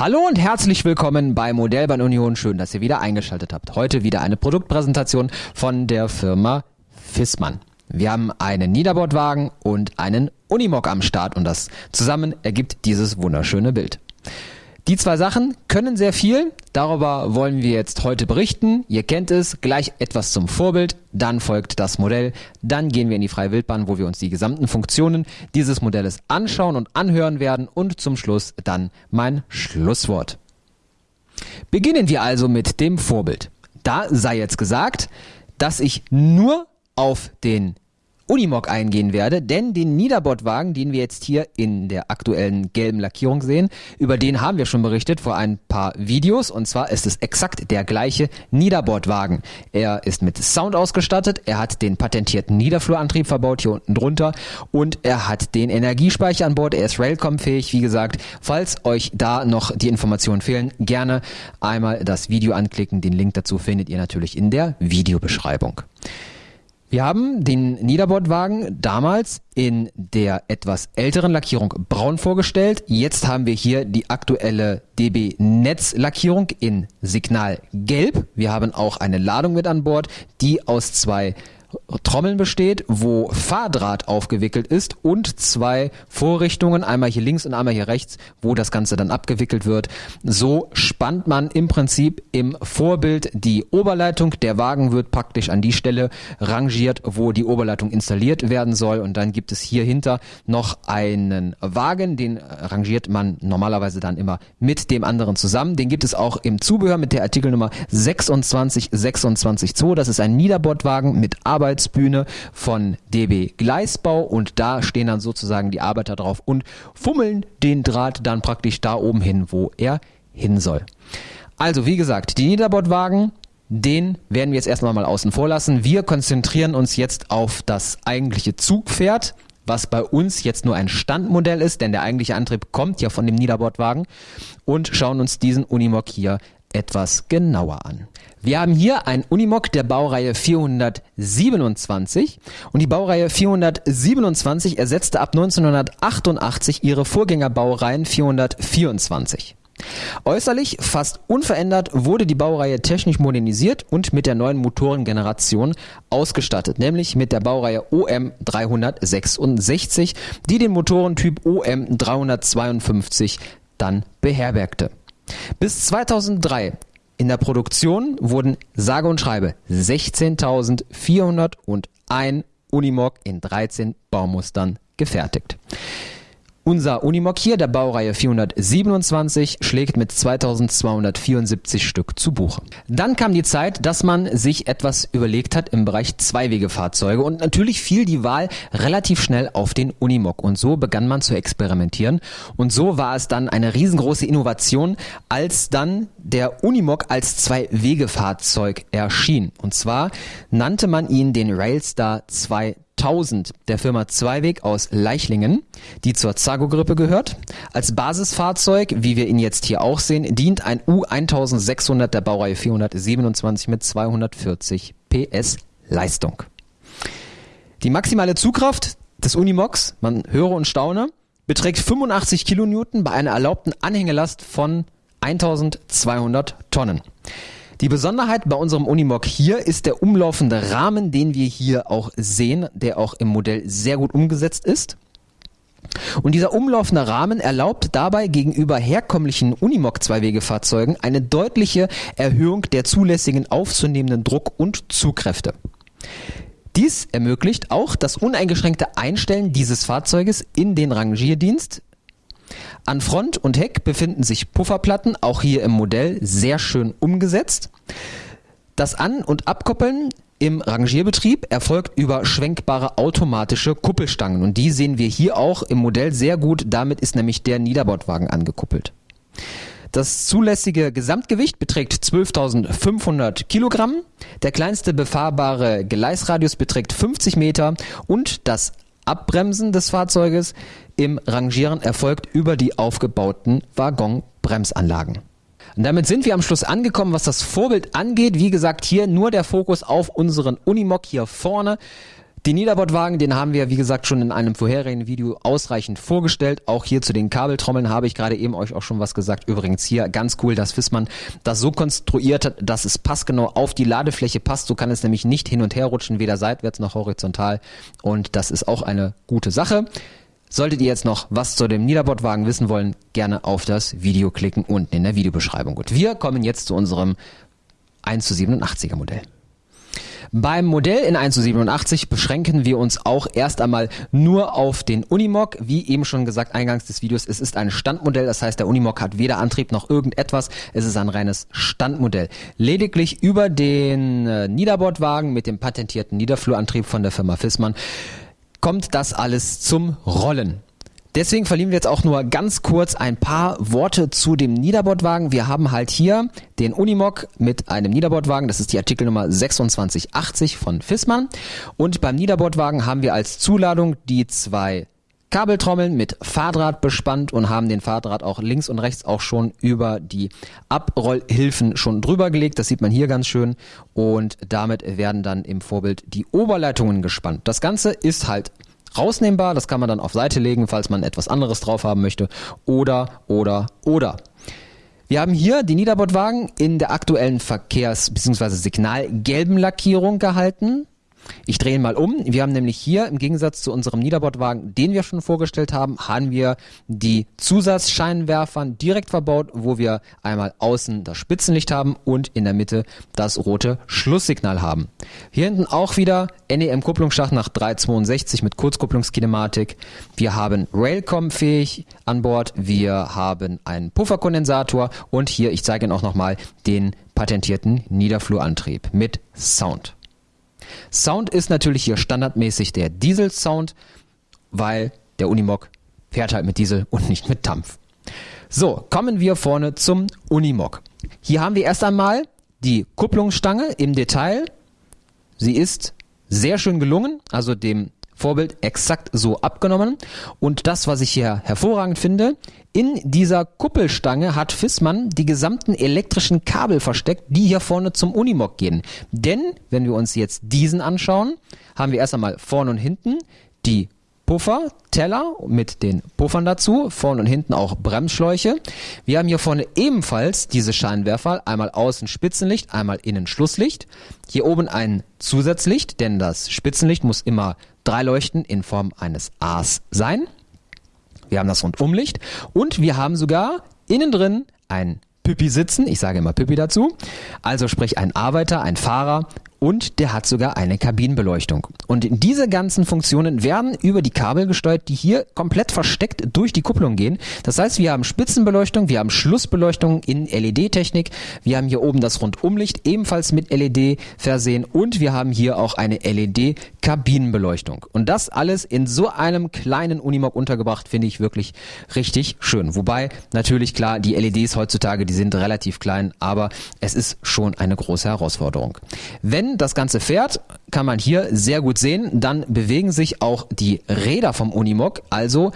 Hallo und herzlich willkommen bei Modellbahn Union. Schön, dass ihr wieder eingeschaltet habt. Heute wieder eine Produktpräsentation von der Firma Fissmann. Wir haben einen Niederbordwagen und einen Unimog am Start und das zusammen ergibt dieses wunderschöne Bild. Die zwei Sachen können sehr viel. Darüber wollen wir jetzt heute berichten. Ihr kennt es. Gleich etwas zum Vorbild. Dann folgt das Modell. Dann gehen wir in die freie Wildbahn, wo wir uns die gesamten Funktionen dieses Modells anschauen und anhören werden. Und zum Schluss dann mein Schlusswort. Beginnen wir also mit dem Vorbild. Da sei jetzt gesagt, dass ich nur auf den Unimog eingehen werde, denn den Niederbordwagen, den wir jetzt hier in der aktuellen gelben Lackierung sehen, über den haben wir schon berichtet vor ein paar Videos und zwar ist es exakt der gleiche Niederbordwagen. Er ist mit Sound ausgestattet, er hat den patentierten Niederflurantrieb verbaut hier unten drunter und er hat den Energiespeicher an Bord, er ist Railcom-fähig, wie gesagt. Falls euch da noch die Informationen fehlen, gerne einmal das Video anklicken, den Link dazu findet ihr natürlich in der Videobeschreibung. Wir haben den Niederbordwagen damals in der etwas älteren Lackierung braun vorgestellt. Jetzt haben wir hier die aktuelle DB Netz Lackierung in Signal gelb. Wir haben auch eine Ladung mit an Bord, die aus zwei Trommeln besteht, wo Fahrdraht aufgewickelt ist und zwei Vorrichtungen, einmal hier links und einmal hier rechts, wo das Ganze dann abgewickelt wird. So spannt man im Prinzip im Vorbild die Oberleitung. Der Wagen wird praktisch an die Stelle rangiert, wo die Oberleitung installiert werden soll. Und dann gibt es hier hinter noch einen Wagen, den rangiert man normalerweise dann immer mit dem anderen zusammen. Den gibt es auch im Zubehör mit der Artikelnummer 26262. Das ist ein Niederbordwagen mit Arbeit Arbeitsbühne von DB Gleisbau und da stehen dann sozusagen die Arbeiter drauf und fummeln den Draht dann praktisch da oben hin, wo er hin soll. Also wie gesagt, die Niederbordwagen, den werden wir jetzt erstmal mal außen vor lassen. Wir konzentrieren uns jetzt auf das eigentliche Zugpferd, was bei uns jetzt nur ein Standmodell ist, denn der eigentliche Antrieb kommt ja von dem Niederbordwagen und schauen uns diesen Unimog hier etwas genauer an. Wir haben hier ein Unimog der Baureihe 427 und die Baureihe 427 ersetzte ab 1988 ihre Vorgängerbaureihen 424. Äußerlich fast unverändert wurde die Baureihe technisch modernisiert und mit der neuen Motorengeneration ausgestattet, nämlich mit der Baureihe OM 366, die den Motorentyp OM 352 dann beherbergte. Bis 2003 in der Produktion wurden sage und schreibe 16.401 Unimog in 13 Baumustern gefertigt. Unser Unimog hier der Baureihe 427 schlägt mit 2274 Stück zu Buche. Dann kam die Zeit, dass man sich etwas überlegt hat im Bereich Zweiwegefahrzeuge und natürlich fiel die Wahl relativ schnell auf den Unimog und so begann man zu experimentieren und so war es dann eine riesengroße Innovation, als dann der Unimog als Zwei-Wege-Fahrzeug erschien. Und zwar nannte man ihn den Railstar 2 1000 der Firma Zweiweg aus Leichlingen, die zur Zago-Gruppe gehört. Als Basisfahrzeug, wie wir ihn jetzt hier auch sehen, dient ein U1600 der Baureihe 427 mit 240 PS Leistung. Die maximale Zugkraft des Unimogs, man höre und staune, beträgt 85 Kilonewton bei einer erlaubten Anhängelast von 1200 Tonnen. Die Besonderheit bei unserem Unimog hier ist der umlaufende Rahmen, den wir hier auch sehen, der auch im Modell sehr gut umgesetzt ist. Und dieser umlaufende Rahmen erlaubt dabei gegenüber herkömmlichen Unimog-Zweiwegefahrzeugen eine deutliche Erhöhung der zulässigen aufzunehmenden Druck- und Zugkräfte. Dies ermöglicht auch das uneingeschränkte Einstellen dieses Fahrzeuges in den Rangierdienst an Front und Heck befinden sich Pufferplatten, auch hier im Modell sehr schön umgesetzt. Das An- und Abkoppeln im Rangierbetrieb erfolgt über schwenkbare automatische Kuppelstangen und die sehen wir hier auch im Modell sehr gut. Damit ist nämlich der Niederbordwagen angekuppelt. Das zulässige Gesamtgewicht beträgt 12.500 Kilogramm. Der kleinste befahrbare Gleisradius beträgt 50 Meter und das Abbremsen des Fahrzeuges im Rangieren erfolgt über die aufgebauten Waggonbremsanlagen. Und damit sind wir am Schluss angekommen, was das Vorbild angeht. Wie gesagt, hier nur der Fokus auf unseren Unimog hier vorne. Den Niederbordwagen, den haben wir, wie gesagt, schon in einem vorherigen Video ausreichend vorgestellt. Auch hier zu den Kabeltrommeln habe ich gerade eben euch auch schon was gesagt. Übrigens hier ganz cool, dass Fissmann das so konstruiert hat, dass es passgenau auf die Ladefläche passt. So kann es nämlich nicht hin und her rutschen, weder seitwärts noch horizontal. Und das ist auch eine gute Sache. Solltet ihr jetzt noch was zu dem Niederbordwagen wissen wollen, gerne auf das Video klicken unten in der Videobeschreibung. Gut, wir kommen jetzt zu unserem 1 zu 87er Modell. Beim Modell in 1 zu 87 beschränken wir uns auch erst einmal nur auf den Unimog. Wie eben schon gesagt, eingangs des Videos, es ist ein Standmodell, das heißt, der Unimog hat weder Antrieb noch irgendetwas. Es ist ein reines Standmodell. Lediglich über den äh, Niederbordwagen mit dem patentierten Niederflurantrieb von der Firma Fissmann kommt das alles zum Rollen. Deswegen verlieren wir jetzt auch nur ganz kurz ein paar Worte zu dem Niederbordwagen. Wir haben halt hier den Unimog mit einem Niederbordwagen. Das ist die Artikelnummer 2680 von Fissmann. Und beim Niederbordwagen haben wir als Zuladung die zwei Kabeltrommeln mit Fahrdraht bespannt und haben den Fahrdraht auch links und rechts auch schon über die Abrollhilfen schon drüber gelegt. Das sieht man hier ganz schön. Und damit werden dann im Vorbild die Oberleitungen gespannt. Das Ganze ist halt rausnehmbar. Das kann man dann auf Seite legen, falls man etwas anderes drauf haben möchte. Oder, oder, oder. Wir haben hier die Niederbordwagen in der aktuellen Verkehrs- bzw. Signalgelben Lackierung gehalten. Ich drehe ihn mal um. Wir haben nämlich hier im Gegensatz zu unserem Niederbordwagen, den wir schon vorgestellt haben, haben wir die Zusatzscheinwerfern direkt verbaut, wo wir einmal außen das Spitzenlicht haben und in der Mitte das rote Schlusssignal haben. Hier hinten auch wieder NEM-Kupplungsschacht nach 362 mit Kurzkupplungskinematik. Wir haben Railcom fähig an Bord. Wir haben einen Pufferkondensator und hier, ich zeige Ihnen auch nochmal, den patentierten Niederflurantrieb mit Sound. Sound ist natürlich hier standardmäßig der Diesel-Sound, weil der Unimog fährt halt mit Diesel und nicht mit Dampf. So, kommen wir vorne zum Unimog. Hier haben wir erst einmal die Kupplungsstange im Detail. Sie ist sehr schön gelungen, also dem Vorbild exakt so abgenommen. Und das, was ich hier hervorragend finde, in dieser Kuppelstange hat Fissmann die gesamten elektrischen Kabel versteckt, die hier vorne zum Unimog gehen. Denn, wenn wir uns jetzt diesen anschauen, haben wir erst einmal vorne und hinten die Puffer, Teller mit den Puffern dazu, vorne und hinten auch Bremsschläuche. Wir haben hier vorne ebenfalls diese Scheinwerfer, einmal außen Spitzenlicht, einmal innen Schlusslicht. Hier oben ein Zusatzlicht, denn das Spitzenlicht muss immer drei Leuchten in Form eines A's sein. Wir haben das Rundumlicht und wir haben sogar innen drin ein Püppi sitzen, ich sage immer Püppi dazu, also sprich ein Arbeiter, ein Fahrer und der hat sogar eine Kabinenbeleuchtung. Und diese ganzen Funktionen werden über die Kabel gesteuert, die hier komplett versteckt durch die Kupplung gehen. Das heißt, wir haben Spitzenbeleuchtung, wir haben Schlussbeleuchtung in LED-Technik, wir haben hier oben das Rundumlicht ebenfalls mit LED versehen und wir haben hier auch eine LED-Kabinenbeleuchtung. Und das alles in so einem kleinen Unimog untergebracht, finde ich wirklich richtig schön. Wobei natürlich klar, die LEDs heutzutage, die sind relativ klein, aber es ist schon eine große Herausforderung. Wenn das Ganze fährt, kann man hier sehr gut sehen, dann bewegen sich auch die Räder vom Unimog. Also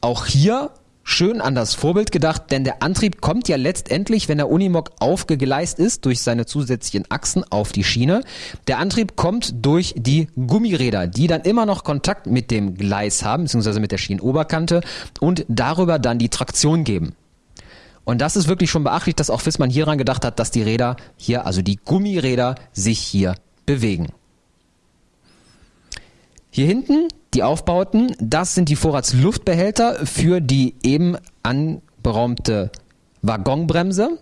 auch hier schön an das Vorbild gedacht, denn der Antrieb kommt ja letztendlich, wenn der Unimog aufgegleist ist, durch seine zusätzlichen Achsen auf die Schiene. Der Antrieb kommt durch die Gummiräder, die dann immer noch Kontakt mit dem Gleis haben, beziehungsweise mit der Schienenoberkante und darüber dann die Traktion geben. Und das ist wirklich schon beachtlich, dass auch Fissmann hieran gedacht hat, dass die Räder hier, also die Gummiräder, sich hier bewegen. Hier hinten die Aufbauten, das sind die Vorratsluftbehälter für die eben anberaumte Waggonbremse.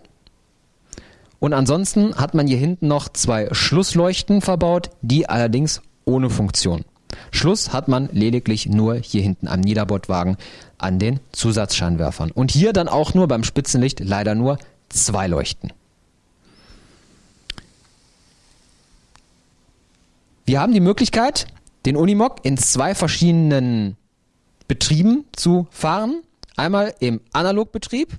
Und ansonsten hat man hier hinten noch zwei Schlussleuchten verbaut, die allerdings ohne Funktion. Schluss hat man lediglich nur hier hinten am Niederbordwagen an den Zusatzscheinwerfern. Und hier dann auch nur beim Spitzenlicht leider nur zwei Leuchten. Wir haben die Möglichkeit, den Unimog in zwei verschiedenen Betrieben zu fahren. Einmal im Analogbetrieb.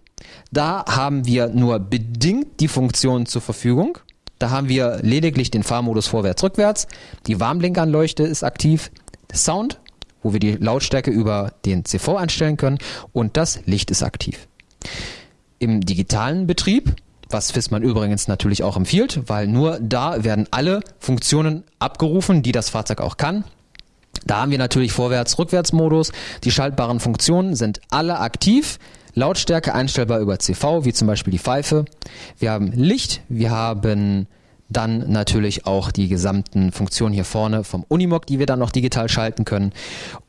Da haben wir nur bedingt die Funktion zur Verfügung. Da haben wir lediglich den Fahrmodus vorwärts-rückwärts. Die Warnblinkanleuchte ist aktiv. Sound, wo wir die Lautstärke über den CV einstellen können. Und das Licht ist aktiv. Im digitalen Betrieb, was Fissmann übrigens natürlich auch empfiehlt, weil nur da werden alle Funktionen abgerufen, die das Fahrzeug auch kann. Da haben wir natürlich Vorwärts-Rückwärts-Modus. Die schaltbaren Funktionen sind alle aktiv. Lautstärke einstellbar über CV, wie zum Beispiel die Pfeife. Wir haben Licht, wir haben dann natürlich auch die gesamten Funktionen hier vorne vom Unimog, die wir dann noch digital schalten können.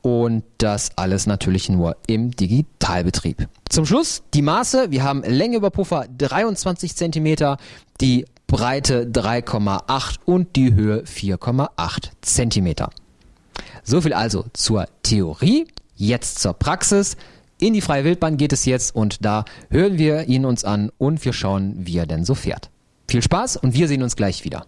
Und das alles natürlich nur im Digitalbetrieb. Zum Schluss die Maße. Wir haben Länge über Puffer 23 cm, die Breite 3,8 und die Höhe 4,8 cm. So viel also zur Theorie. Jetzt zur Praxis. In die freie Wildbahn geht es jetzt und da hören wir ihn uns an und wir schauen, wie er denn so fährt. Viel Spaß und wir sehen uns gleich wieder.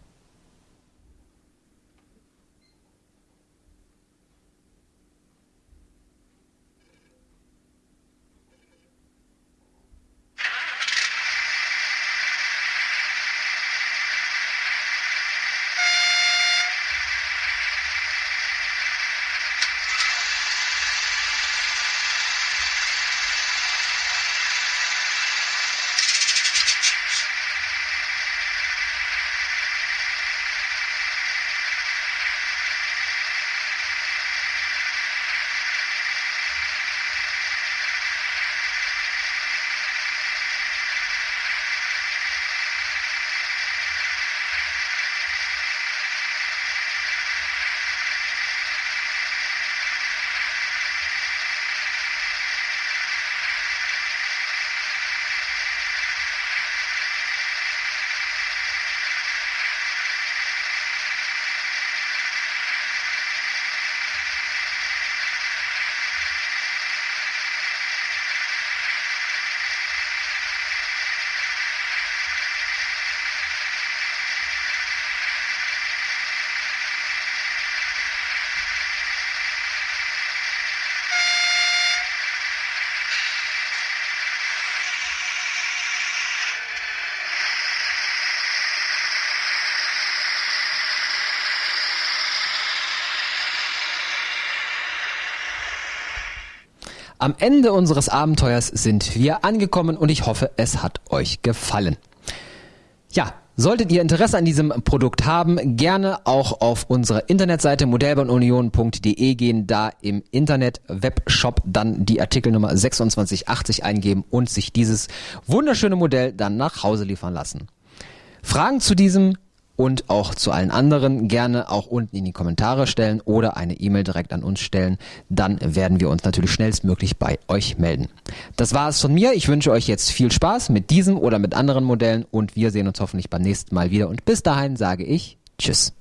Am Ende unseres Abenteuers sind wir angekommen und ich hoffe, es hat euch gefallen. Ja, Solltet ihr Interesse an diesem Produkt haben, gerne auch auf unsere Internetseite modellbahnunion.de gehen, da im Internet Webshop dann die Artikelnummer 2680 eingeben und sich dieses wunderschöne Modell dann nach Hause liefern lassen. Fragen zu diesem und auch zu allen anderen gerne auch unten in die Kommentare stellen oder eine E-Mail direkt an uns stellen. Dann werden wir uns natürlich schnellstmöglich bei euch melden. Das war es von mir. Ich wünsche euch jetzt viel Spaß mit diesem oder mit anderen Modellen und wir sehen uns hoffentlich beim nächsten Mal wieder. Und bis dahin sage ich Tschüss.